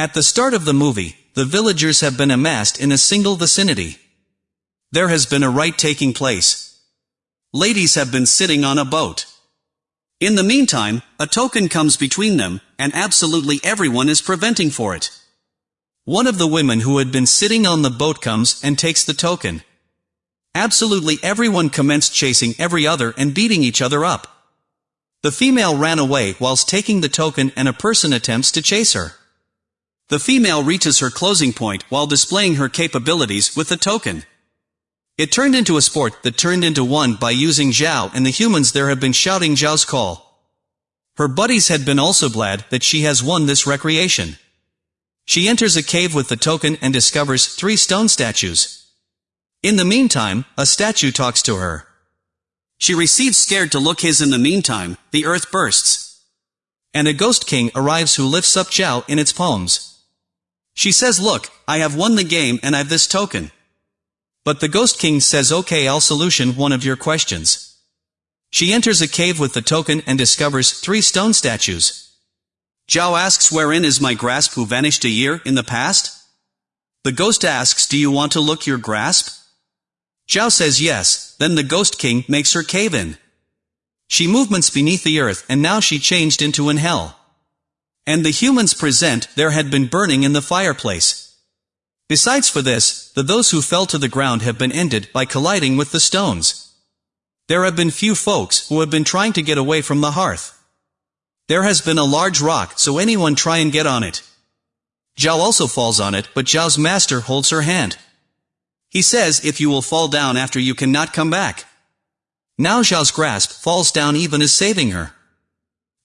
At the start of the movie, the villagers have been amassed in a single vicinity. There has been a rite taking place. Ladies have been sitting on a boat. In the meantime, a token comes between them, and absolutely everyone is preventing for it. One of the women who had been sitting on the boat comes and takes the token. Absolutely everyone commenced chasing every other and beating each other up. The female ran away whilst taking the token and a person attempts to chase her. The female reaches her closing point while displaying her capabilities with the token. It turned into a sport that turned into one by using Zhao and the humans there have been shouting Zhao's call. Her buddies had been also glad that she has won this recreation. She enters a cave with the token and discovers three stone statues. In the meantime, a statue talks to her. She receives scared to look his in the meantime, the earth bursts. And a ghost king arrives who lifts up Zhao in its palms. She says look, I have won the game and I've this token. But the Ghost King says okay I'll solution one of your questions. She enters a cave with the token and discovers three stone statues. Zhao asks wherein is my grasp who vanished a year in the past? The ghost asks do you want to look your grasp? Zhao says yes, then the Ghost King makes her cave in. She movements beneath the earth and now she changed into an hell. And the humans present there had been burning in the fireplace. Besides for this, the those who fell to the ground have been ended by colliding with the stones. There have been few folks who have been trying to get away from the hearth. There has been a large rock so anyone try and get on it. Zhao also falls on it but Zhao's master holds her hand. He says if you will fall down after you cannot come back. Now Zhao's grasp falls down even as saving her.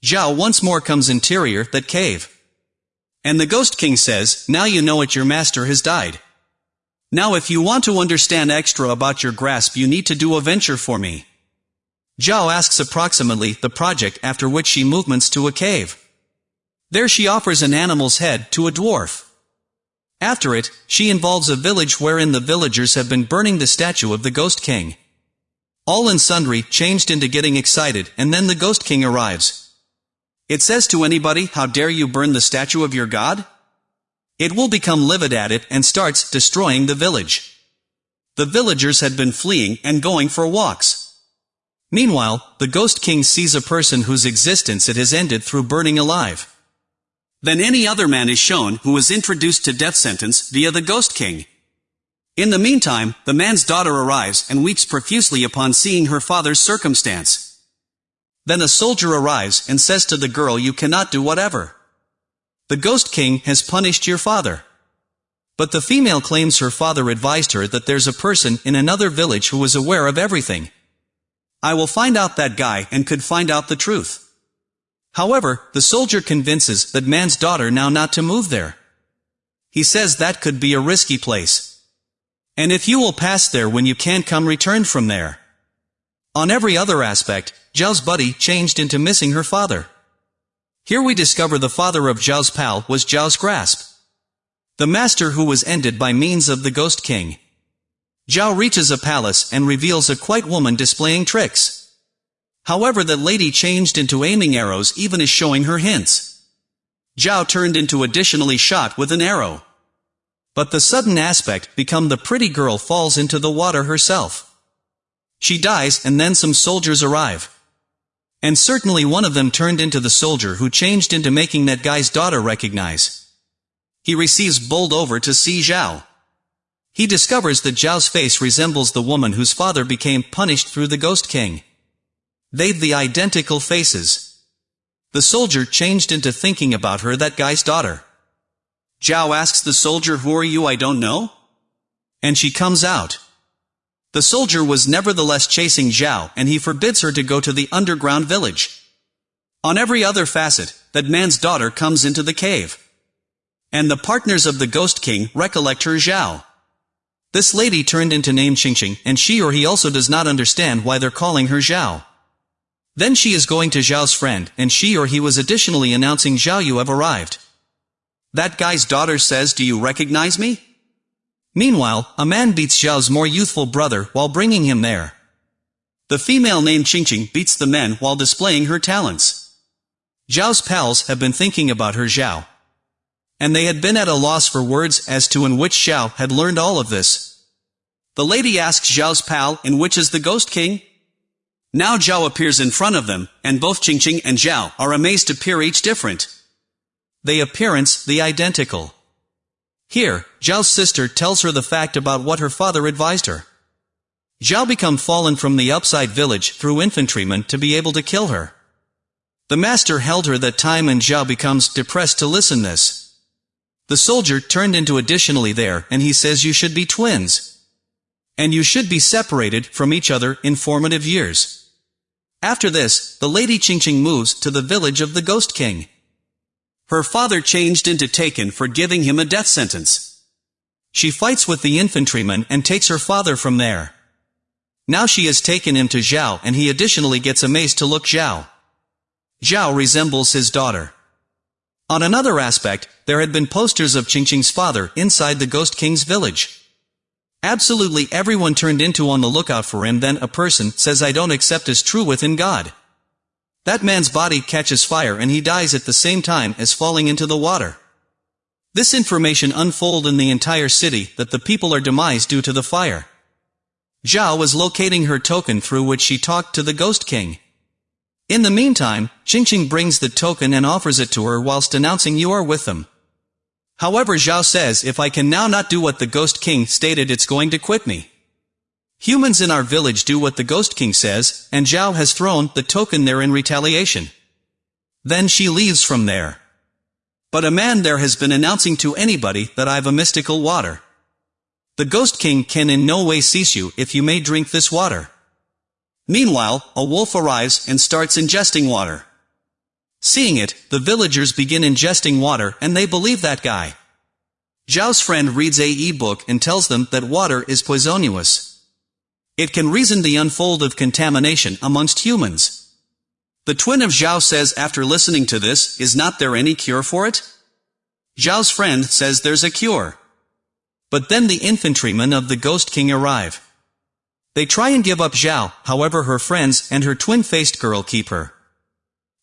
Zhao once more comes interior that cave. And the Ghost King says, now you know it your master has died. Now if you want to understand extra about your grasp you need to do a venture for me. Zhao asks approximately the project after which she movements to a cave. There she offers an animal's head to a dwarf. After it, she involves a village wherein the villagers have been burning the statue of the Ghost King. All and sundry changed into getting excited and then the Ghost King arrives. It says to anybody, how dare you burn the statue of your god? It will become livid at it and starts destroying the village. The villagers had been fleeing and going for walks. Meanwhile, the Ghost King sees a person whose existence it has ended through burning alive. Then any other man is shown who was introduced to death sentence via the Ghost King. In the meantime, the man's daughter arrives and weeps profusely upon seeing her father's circumstance. Then a soldier arrives and says to the girl you cannot do whatever. The Ghost King has punished your father. But the female claims her father advised her that there's a person in another village who is aware of everything. I will find out that guy and could find out the truth. However, the soldier convinces that man's daughter now not to move there. He says that could be a risky place. And if you will pass there when you can't come return from there. On every other aspect, Zhao's buddy changed into missing her father. Here we discover the father of Zhao's pal was Zhao's grasp. The master who was ended by means of the Ghost King. Zhao reaches a palace and reveals a quite woman displaying tricks. However that lady changed into aiming arrows even as showing her hints. Zhao turned into additionally shot with an arrow. But the sudden aspect become the pretty girl falls into the water herself. She dies and then some soldiers arrive. And certainly one of them turned into the soldier who changed into making that guy's daughter recognize. He receives bowled over to see Zhao. He discovers that Zhao's face resembles the woman whose father became punished through the Ghost King. They've the identical faces. The soldier changed into thinking about her that guy's daughter. Zhao asks the soldier who are you I don't know? And she comes out. The soldier was nevertheless chasing Zhao and he forbids her to go to the underground village. On every other facet, that man's daughter comes into the cave. And the partners of the Ghost King recollect her Zhao. This lady turned into name Qingqing and she or he also does not understand why they're calling her Zhao. Then she is going to Zhao's friend, and she or he was additionally announcing Zhao you have arrived. That guy's daughter says do you recognize me? Meanwhile, a man beats Zhao's more youthful brother while bringing him there. The female named Qingqing beats the men while displaying her talents. Zhao's pals have been thinking about her Zhao. And they had been at a loss for words as to in which Zhao had learned all of this. The lady asks Zhao's pal, in which is the Ghost King? Now Zhao appears in front of them, and both Qingqing and Zhao are amazed to appear each different. They appearance the identical. Here, Zhao's sister tells her the fact about what her father advised her. Zhao become fallen from the upside village through infantrymen to be able to kill her. The master held her that time and Zhao becomes depressed to listen this. The soldier turned into additionally there and he says you should be twins. And you should be separated from each other in formative years. After this, the Lady Qingqing moves to the village of the Ghost King. Her father changed into taken for giving him a death sentence. She fights with the infantryman and takes her father from there. Now she has taken him to Zhao and he additionally gets amazed to look Zhao. Zhao resembles his daughter. On another aspect, there had been posters of Qingqing's father inside the Ghost King's village. Absolutely everyone turned into on the lookout for him then a person says I don't accept as true within God. That man's body catches fire and he dies at the same time as falling into the water. This information unfold in the entire city that the people are demised due to the fire. Zhao was locating her token through which she talked to the Ghost King. In the meantime, Qingqing brings the token and offers it to her whilst announcing you are with them. However Zhao says if I can now not do what the Ghost King stated it's going to quit me. Humans in our village do what the Ghost King says, and Zhao has thrown the token there in retaliation. Then she leaves from there. But a man there has been announcing to anybody that I've a mystical water. The Ghost King can in no way cease you if you may drink this water. Meanwhile, a wolf arrives and starts ingesting water. Seeing it, the villagers begin ingesting water and they believe that guy. Zhao's friend reads a e-book and tells them that water is poisonous. It can reason the unfold of contamination amongst humans. The twin of Zhao says after listening to this, is not there any cure for it? Zhao's friend says there's a cure. But then the infantrymen of the Ghost King arrive. They try and give up Zhao, however her friends and her twin-faced girl keep her.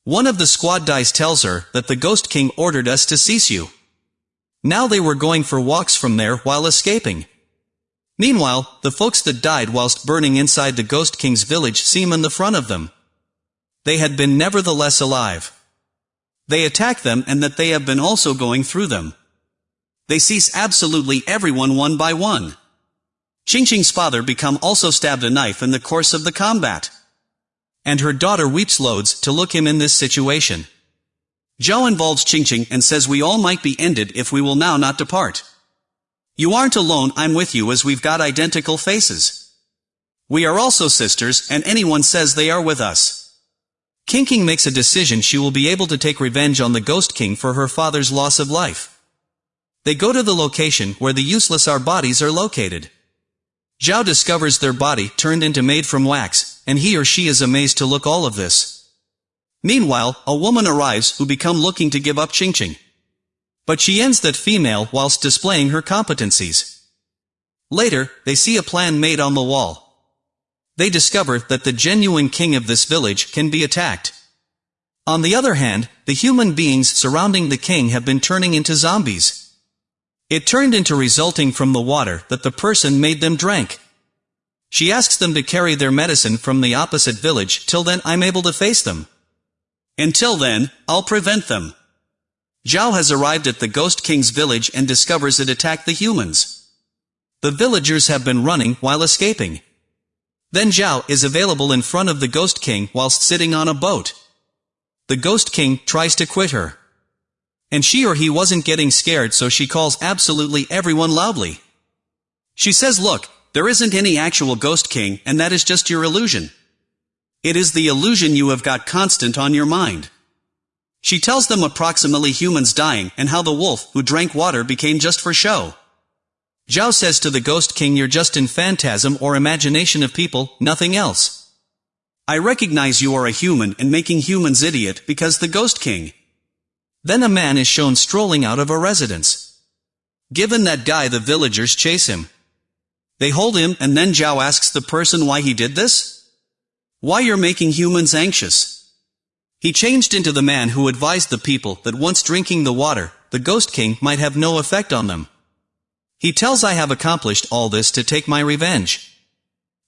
One of the squad dice tells her that the Ghost King ordered us to cease you. Now they were going for walks from there while escaping. Meanwhile, the folks that died whilst burning inside the Ghost King's village seem in the front of them. They had been nevertheless alive. They attack them and that they have been also going through them. They seize absolutely everyone one by one. Qingqing's father become also stabbed a knife in the course of the combat. And her daughter weeps loads to look him in this situation. Zhao involves Qingqing and says we all might be ended if we will now not depart. You aren't alone, I'm with you as we've got identical faces. We are also sisters, and anyone says they are with us. Qingqing makes a decision she will be able to take revenge on the Ghost King for her father's loss of life. They go to the location where the useless our bodies are located. Zhao discovers their body turned into made from wax, and he or she is amazed to look all of this. Meanwhile, a woman arrives who become looking to give up Qingqing. But she ends that female whilst displaying her competencies. Later, they see a plan made on the wall. They discover that the genuine king of this village can be attacked. On the other hand, the human beings surrounding the king have been turning into zombies. It turned into resulting from the water that the person made them drank. She asks them to carry their medicine from the opposite village till then I'm able to face them. Until then, I'll prevent them. Zhao has arrived at the Ghost King's village and discovers it attacked the humans. The villagers have been running while escaping. Then Zhao is available in front of the Ghost King whilst sitting on a boat. The Ghost King tries to quit her. And she or he wasn't getting scared so she calls absolutely everyone loudly. She says look, there isn't any actual ghost king and that is just your illusion. It is the illusion you have got constant on your mind. She tells them approximately humans dying and how the wolf who drank water became just for show. Zhao says to the ghost king you're just in phantasm or imagination of people, nothing else. I recognize you are a human and making humans idiot because the ghost king. Then a man is shown strolling out of a residence. Given that guy the villagers chase him. They hold him and then Zhao asks the person why he did this? Why you're making humans anxious. He changed into the man who advised the people that once drinking the water, the Ghost King might have no effect on them. He tells I have accomplished all this to take my revenge.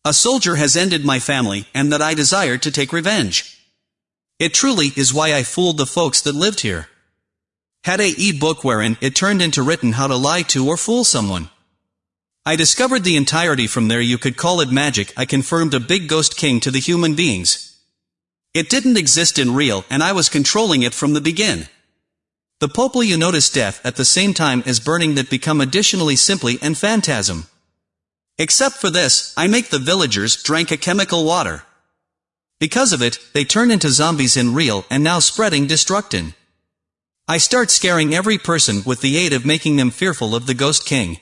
A soldier has ended my family, and that I desire to take revenge. It truly is why I fooled the folks that lived here. Had a e-book wherein it turned into written how to lie to or fool someone. I discovered the entirety from there you could call it magic I confirmed a big ghost king to the human beings. It didn't exist in real and I was controlling it from the begin. The poplar you notice death at the same time as burning that become additionally simply and phantasm. Except for this, I make the villagers drank a chemical water. Because of it, they turn into zombies in real and now spreading destructin. I start scaring every person with the aid of making them fearful of the Ghost King.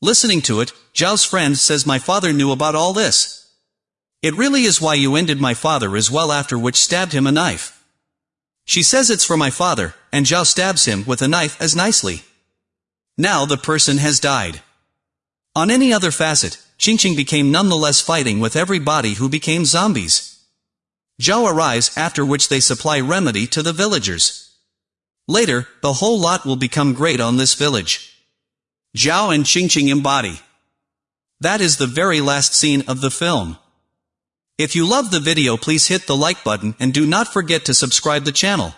Listening to it, Zhao's friend says my father knew about all this. It really is why you ended my father as well after which stabbed him a knife. She says it's for my father, and Zhao stabs him with a knife as nicely. Now the person has died. On any other facet, Qingqing became nonetheless fighting with everybody who became zombies. Zhao arrives after which they supply remedy to the villagers. Later, the whole lot will become great on this village. Zhao and Qingqing embody. That is the very last scene of the film. If you love the video please hit the like button and do not forget to subscribe the channel.